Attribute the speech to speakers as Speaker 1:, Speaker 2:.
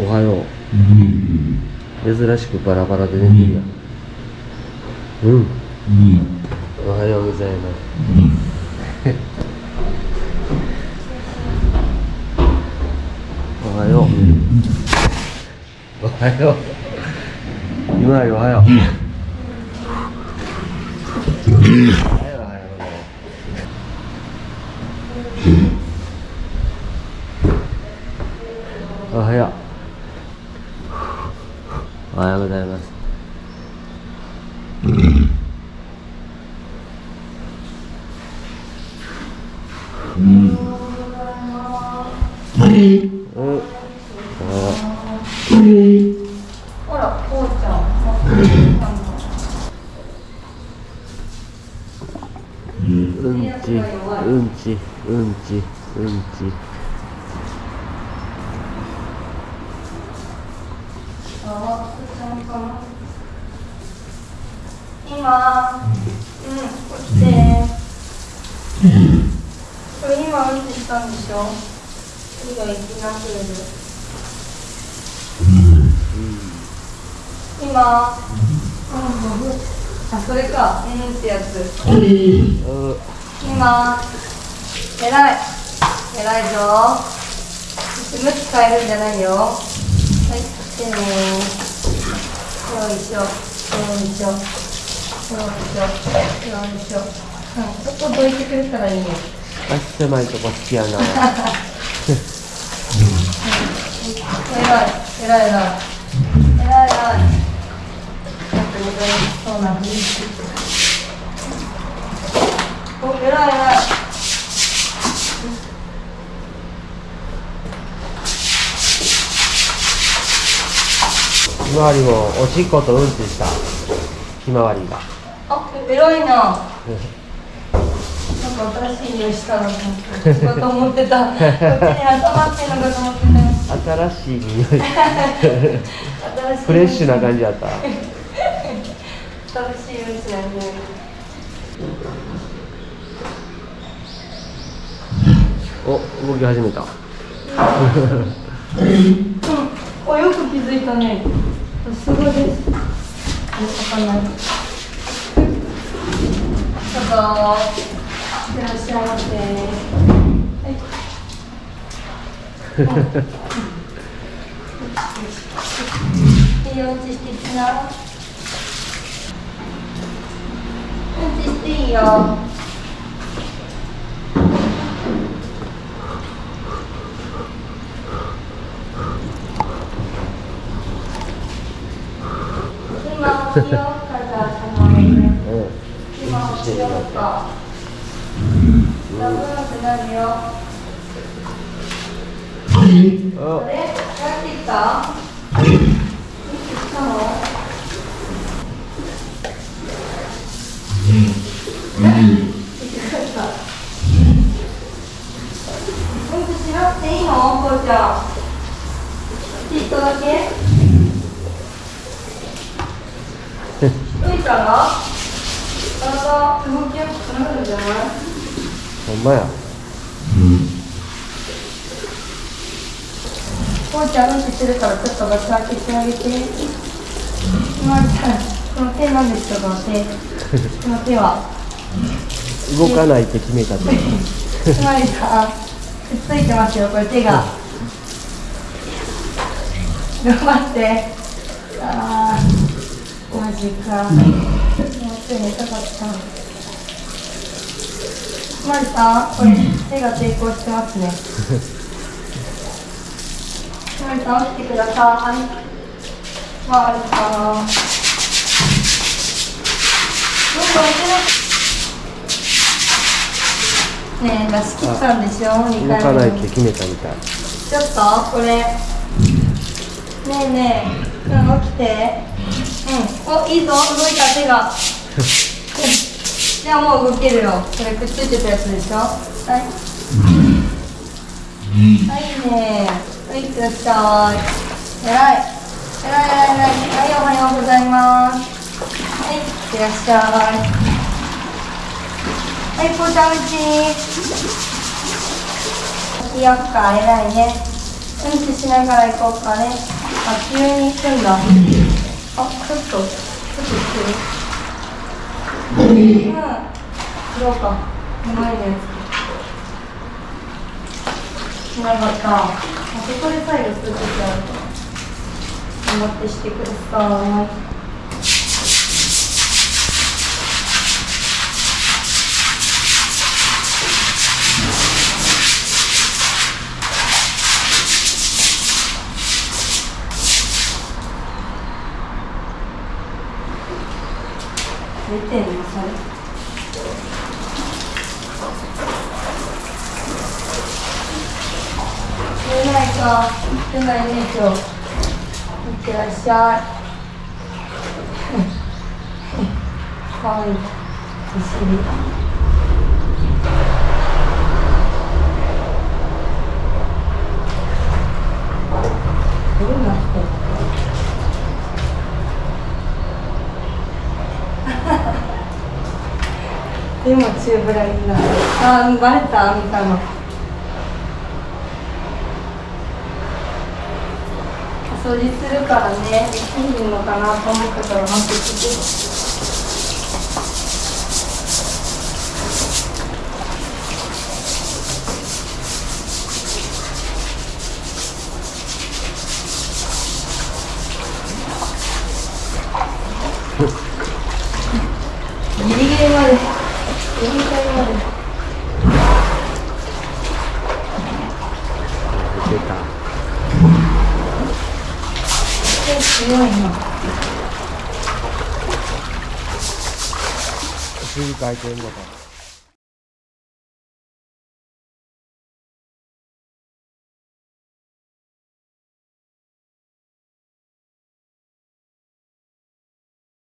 Speaker 1: おはよう。珍しくバラバラで寝てるやん。うん。おはようございます。おはよう。おはよう。今よおはようおはようおはようございますうん。
Speaker 2: ほら、こうちゃん。
Speaker 1: うん。ちうん。ちうん。ちうん。ち
Speaker 2: あ、ちゃん。かな。今、うん、起きて。これ今うんちしたんでしょ？次が行きなくれる。今、うん、あ、それか、うんってやつ。
Speaker 1: うん
Speaker 2: 今、えらい。えらいぞ。向き変えるんじゃないよ。はい、来てねよいしょ、よいしょ。よいしょ、よいしょ。うん、そこどいてくれたらいいよ。
Speaker 1: 足狭いとこ好きやな。
Speaker 2: えらい、えらいえらい。えらいえらい。なん。か戻りそうな雰囲気。お、えらいえらい。
Speaker 1: ひまわりもおしっことうん。ちしたひまわりが
Speaker 2: あ、えらいな。新しい匂いしたなと思って。かと思ってた。こっちに集まってんのかと思ってた。
Speaker 1: 新しい匂い
Speaker 2: 新しい。
Speaker 1: フレッシュな感じやった
Speaker 2: 新しいうんちなんで。
Speaker 1: お動き始めた
Speaker 2: お、よく気づいたね。すごいです。わかんない。ちょっと。いらっしゃいませ。はい。いいよ、うんちしてきな。うちしていいよ。今、おしようから頼むね。
Speaker 1: うん
Speaker 2: 今、おしようか。あれ、帰ってきた。いつ来たの。うんちしなくていいの、こうちゃん。ちょっとだけ。ういちゃんが。体動きやすくなるんじゃない。
Speaker 1: ほんまや。うん。
Speaker 2: こうちゃん。うん。ちしてるからちょっとガチ開けてあげて。まるちゃん、この手なん。ですか、この手。この手は。
Speaker 1: 動かないって決めたって
Speaker 2: つまりさ、くっついてますよ、これ手が。頑張って。あー、マジか。もう手寝たかった。つまりさ、これ手が抵抗してますね。つまりさん、起きてください。まりさん。どんどん手のねえ、出し切ったんでしょ、2
Speaker 1: 動
Speaker 2: 回
Speaker 1: かないって。決めたみたい
Speaker 2: ちょっと、これ。ねえねえ、うん、起きて。うん、お、いいぞ、動いた手が。じゃあもう動けるよ。これくっついてたやつでしょ？はい。はいねはい、いってらっしゃい。えらい。えらいえらいえらい。はい、おはようございます。はい、いってらっしゃい。はい、こうちゃんうち。いいよっか、えらいね。うんちしながら行こうかねあ急に行くんだあちょっとちょっと行ってるうん。どうかうまいねしなかったあそこで最後するときあるから頑張ってしてください出てんのそれ出ないか。出ないね今日いってらっしゃい。かわい。いお尻うなってんのでもチューブラリンなあバレた？みたいな。掃除するからねできるのかなと思ったから待ってきてギリギリまでギリギリまで
Speaker 1: 出た
Speaker 2: 強い。な
Speaker 1: お尻回転ボタン